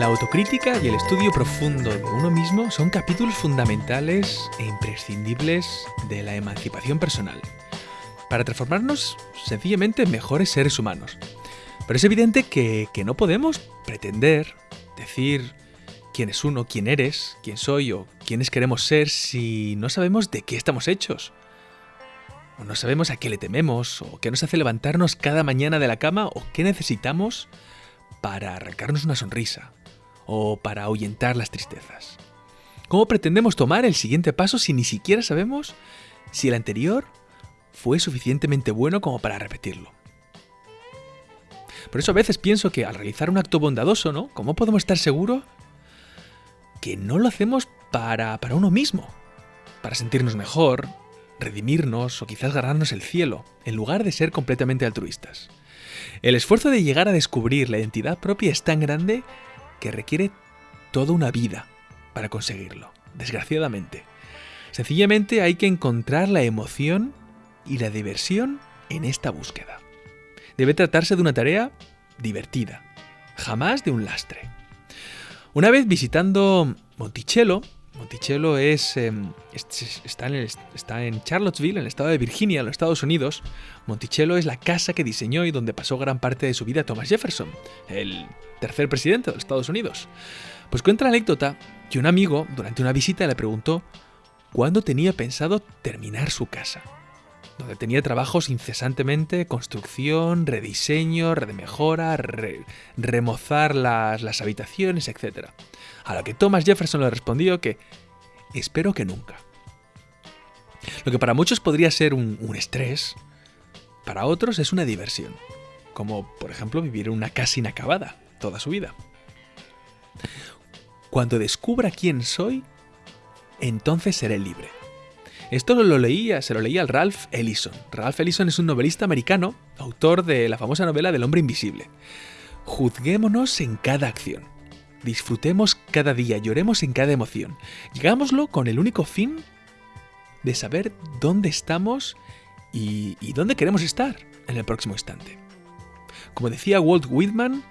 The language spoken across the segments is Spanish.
La autocrítica y el estudio profundo de uno mismo son capítulos fundamentales e imprescindibles de la emancipación personal, para transformarnos sencillamente en mejores seres humanos. Pero es evidente que, no podemos pretender decir quién es uno, quién eres, quién soy o quiénes queremos ser si no sabemos de qué estamos hechos. O no sabemos a qué le tememos, o qué nos hace levantarnos cada mañana de la cama, o qué necesitamos para arrancarnos una sonrisa, o para ahuyentar las tristezas. ¿Cómo pretendemos tomar el siguiente paso si ni siquiera sabemos si el anterior fue suficientemente bueno como para repetirlo? Por eso a veces pienso que al realizar un acto bondadoso, ¿no? ¿Cómo podemos estar seguros que no lo hacemos para, para uno mismo? Para sentirnos mejor, redimirnos o quizás ganarnos el cielo, en lugar de ser completamente altruistas. El esfuerzo de llegar a descubrir la identidad propia es tan grande que requiere toda una vida para conseguirlo, desgraciadamente. Sencillamente hay que encontrar la emoción y la diversión en esta búsqueda. Debe tratarse de una tarea divertida, jamás de un lastre. Una vez visitando Monticello, Monticello es, em, está, en está, en Charlottesville, en el estado de Virginia, en los Estados Unidos. Monticello es la casa que diseñó y donde pasó gran parte de su vida Thomas Jefferson, el tercer presidente de los Estados Unidos. Pues cuenta la anécdota que un amigo, durante una visita, le preguntó cuándo tenía pensado terminar su casa donde tenía trabajos incesantemente, construcción, rediseño, remejora, remozar las, las habitaciones, etc. A lo que Thomas Jefferson le respondió que espero que nunca. Lo que para muchos podría ser un, un estrés, para otros es una diversión, como por ejemplo vivir en una casa inacabada toda su vida. Cuando descubra quién soy, entonces seré libre. Esto lo leía, se lo leía al Ralph Ellison. Ralph Ellison es un novelista americano, autor de la famosa novela del hombre invisible. Juzguémonos en cada acción. Disfrutemos cada día, lloremos en cada emoción. Llegámoslo con el único fin de saber dónde estamos y, y dónde queremos estar en el próximo instante. Como decía Walt Whitman,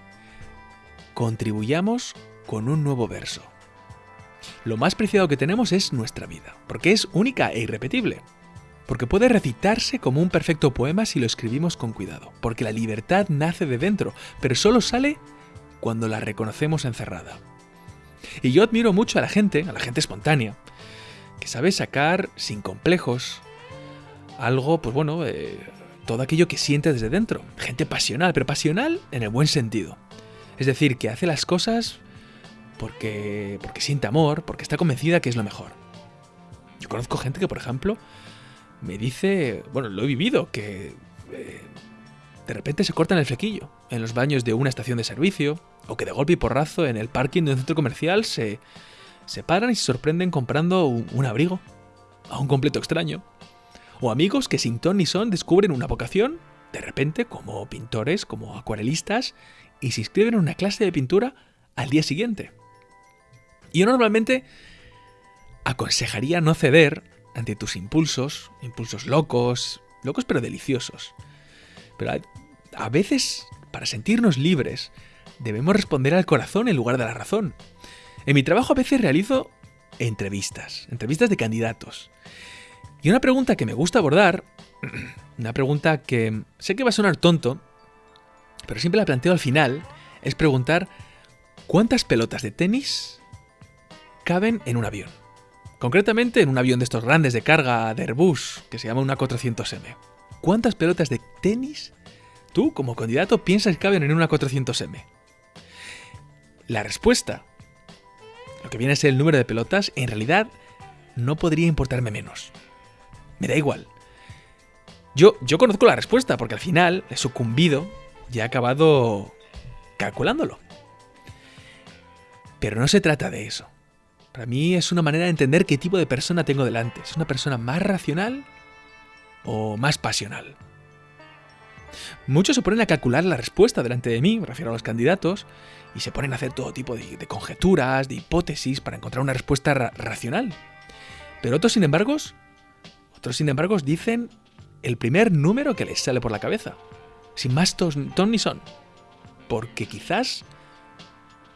contribuyamos con un nuevo verso. Lo más preciado que tenemos es nuestra vida, porque es única e irrepetible. Porque puede recitarse como un perfecto poema si lo escribimos con cuidado, porque la libertad nace de dentro, pero solo sale cuando la reconocemos encerrada. Y yo admiro mucho a la gente, a la gente espontánea, que sabe sacar sin complejos algo, pues bueno, eh, todo aquello que siente desde dentro. Gente pasional, pero pasional en el buen sentido. Es decir, que hace las cosas porque, porque siente amor, porque está convencida que es lo mejor. Yo conozco gente que, por ejemplo, me dice, bueno, lo he vivido, que eh, de repente se cortan el flequillo en los baños de una estación de servicio, o que de golpe y porrazo en el parking de un centro comercial se, se paran y se sorprenden comprando un, abrigo a un completo extraño. O amigos que sin ton ni son descubren una vocación, de repente, como pintores, como acuarelistas, y se inscriben en una clase de pintura al día siguiente. Y yo normalmente aconsejaría no ceder ante tus impulsos, impulsos locos, locos pero deliciosos. Pero a veces, para sentirnos libres, debemos responder al corazón en lugar de la razón. En mi trabajo a veces realizo entrevistas, entrevistas de candidatos. Y una pregunta que me gusta abordar, una pregunta que sé que va a sonar tonto, pero siempre la planteo al final, es preguntar ¿cuántas pelotas de tenis caben en un avión. Concretamente en un avión de estos grandes de carga de Airbus, que se llama una 400M. ¿Cuántas pelotas de tenis tú, como candidato, piensas que caben en una 400M? La respuesta, lo que viene a ser el número de pelotas, en realidad no podría importarme menos. Me da igual. Yo, yo conozco la respuesta, porque al final he sucumbido y he acabado calculándolo. Pero no se trata de eso. Para mí es una manera de entender qué tipo de persona tengo delante. ¿Es una persona más racional o más pasional? Muchos se ponen a calcular la respuesta delante de mí, me refiero a los candidatos, y se ponen a hacer todo tipo de, conjeturas, de hipótesis para encontrar una respuesta racional. Pero otros, sin embargo, otros, sin embargo, dicen el primer número que les sale por la cabeza, sin más ton ni son, porque quizás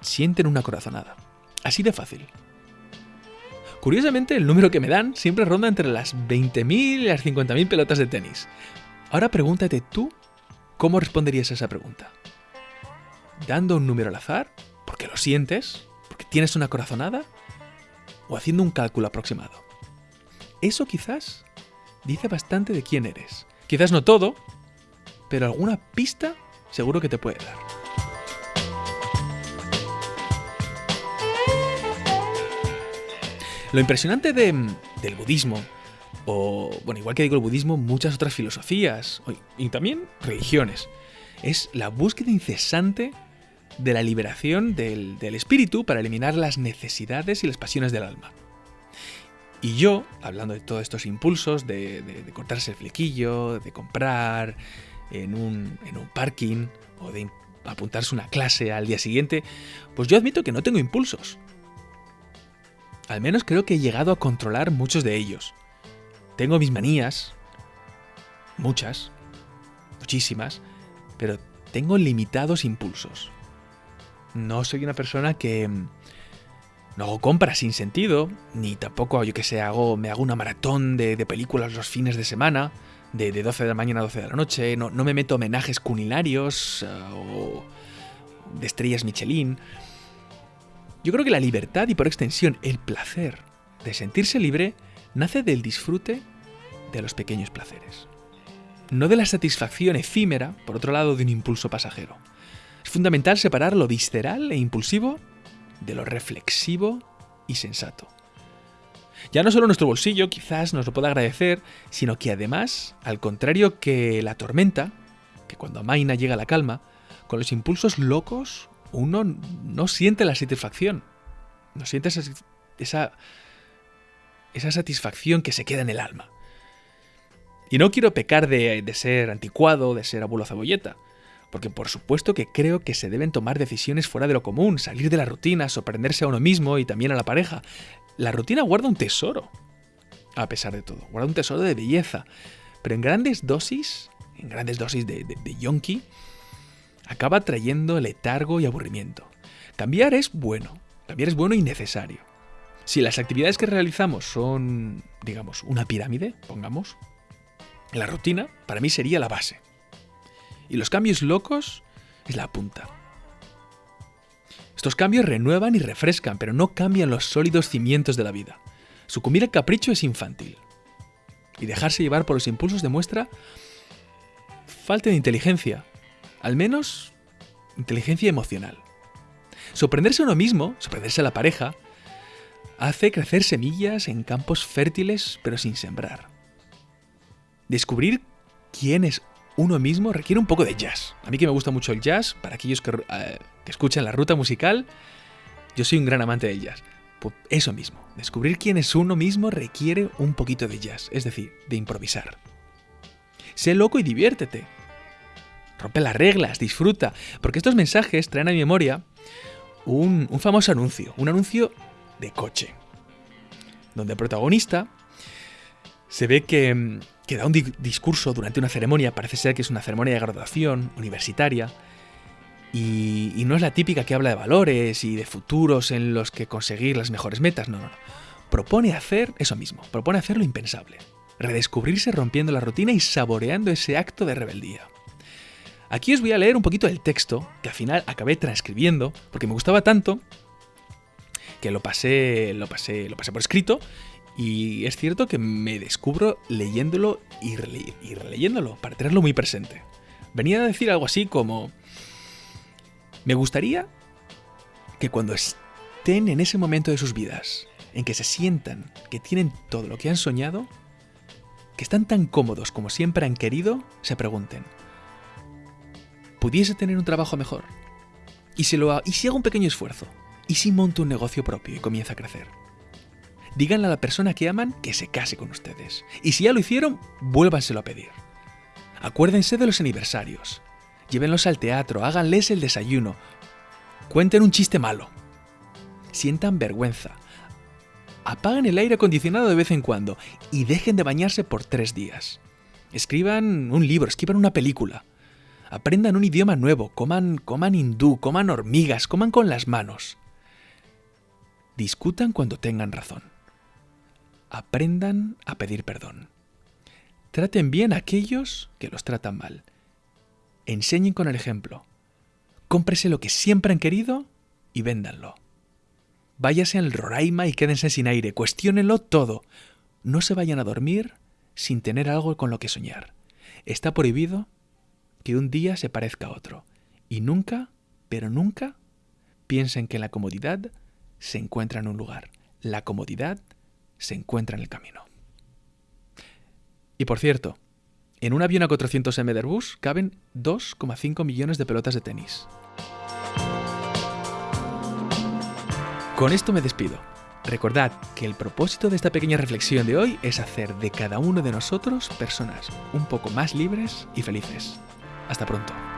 sienten una corazonada. Así de fácil. Curiosamente, el número que me dan siempre ronda entre las 20.000 y las 50.000 pelotas de tenis. Ahora pregúntate tú cómo responderías a esa pregunta. ¿Dando un número al azar? ¿Porque lo sientes? ¿Porque tienes una corazonada? ¿O haciendo un cálculo aproximado? Eso quizás dice bastante de quién eres. Quizás no todo, pero alguna pista seguro que te puede dar. Lo impresionante del budismo, o bueno, igual que digo el budismo, muchas otras filosofías y también religiones, es la búsqueda incesante de la liberación del, espíritu para eliminar las necesidades y las pasiones del alma. Y yo, hablando de todos estos impulsos, de, cortarse el flequillo, de comprar en un, en un parking o de apuntarse una clase al día siguiente, pues yo admito que no tengo impulsos. Al menos creo que he llegado a controlar muchos de ellos. Tengo mis manías, muchas, muchísimas, pero tengo limitados impulsos. No soy una persona que mm, no hago compras sin sentido, ni tampoco, yo que sé, hago, me hago una maratón de, películas los fines de semana, de, 12 de la mañana a 12 de la noche, no, me meto homenajes culinarios eh, o de estrellas Michelin. Yo creo que la libertad y por extensión el placer de sentirse libre nace del disfrute de los pequeños placeres. No de la satisfacción efímera, por otro lado, de un impulso pasajero. Es fundamental separar lo visceral e impulsivo de lo reflexivo y sensato. Ya no solo nuestro bolsillo quizás nos lo pueda agradecer, sino que además, al contrario que la tormenta, que cuando amaina llega la calma, con los impulsos locos uno no siente la satisfacción. No siente esa, esa, satisfacción que se queda en el alma. Y no quiero pecar de, ser anticuado, de ser abuelo cebolleta, porque por supuesto que creo que se deben tomar decisiones fuera de lo común, salir de la rutina, sorprenderse a uno mismo y también a la pareja. La rutina guarda un tesoro, a pesar de todo, guarda un tesoro de belleza, pero en grandes dosis, en grandes dosis de, de, de yonki, acaba trayendo letargo y aburrimiento. Cambiar es bueno, cambiar es bueno y necesario. Si las actividades que realizamos son, digamos, una pirámide, pongamos, la rutina para mí sería la base. Y los cambios locos es la punta. Estos cambios renuevan y refrescan, pero no cambian los sólidos cimientos de la vida. Sucumbir al capricho es infantil. Y dejarse llevar por los impulsos demuestra falta de inteligencia, al menos inteligencia emocional. Sorprenderse a uno mismo, sorprenderse a la pareja, hace crecer semillas en campos fértiles pero sin sembrar. Descubrir quién es uno mismo requiere un poco de jazz. A mí que me gusta mucho el jazz, para aquellos que, eh, escuchan la ruta musical, yo soy un gran amante del jazz. Pues eso mismo, descubrir quién es uno mismo requiere un poquito de jazz, es decir, de improvisar. Sé loco y diviértete rompe las reglas, disfruta, porque estos mensajes traen a mi memoria un, famoso anuncio, un anuncio de coche, donde el protagonista se ve que, que da un discurso durante una ceremonia, parece ser que es una ceremonia de graduación universitaria, y, no es la típica que habla de valores y de futuros en los que conseguir las mejores metas, no, no, no. Propone hacer eso mismo, propone hacer lo impensable, redescubrirse rompiendo la rutina y saboreando ese acto de rebeldía. Aquí os voy a leer un poquito el texto, que al final acabé transcribiendo, porque me gustaba tanto que lo pasé, lo pasé, lo pasé por escrito. Y es cierto que me descubro leyéndolo y, releyéndolo, para tenerlo muy presente. Venía a decir algo así como... Me gustaría que cuando estén en ese momento de sus vidas, en que se sientan que tienen todo lo que han soñado, que están tan cómodos como siempre han querido, se pregunten, pudiese tener un trabajo mejor? ¿Y si, lo ¿Y si hago un pequeño esfuerzo? ¿Y si monto un negocio propio y comienza a crecer? Díganle a la persona que aman que se case con ustedes. Y si ya lo hicieron, vuélvanselo a pedir. Acuérdense de los aniversarios. Llévenlos al teatro, háganles el desayuno. Cuenten un chiste malo. Sientan vergüenza. Apaguen el aire acondicionado de vez en cuando y dejen de bañarse por tres días. Escriban un libro, escriban una película Aprendan un idioma nuevo, coman, coman hindú, coman hormigas, coman con las manos. Discutan cuando tengan razón. Aprendan a pedir perdón. Traten bien a aquellos que los tratan mal. Enseñen con el ejemplo. Cómprese lo que siempre han querido y véndanlo. Váyase al Roraima y quédense sin aire. Cuestiónenlo todo. No se vayan a dormir sin tener algo con lo que soñar. Está prohibido que un día se parezca a otro. Y nunca, pero nunca, piensen que la comodidad se encuentra en un lugar. La comodidad se encuentra en el camino. Y por cierto, en un avión A400M de Airbus caben 2,5 millones de pelotas de tenis. Con esto me despido. Recordad que el propósito de esta pequeña reflexión de hoy es hacer de cada uno de nosotros personas un poco más libres y felices. Hasta pronto.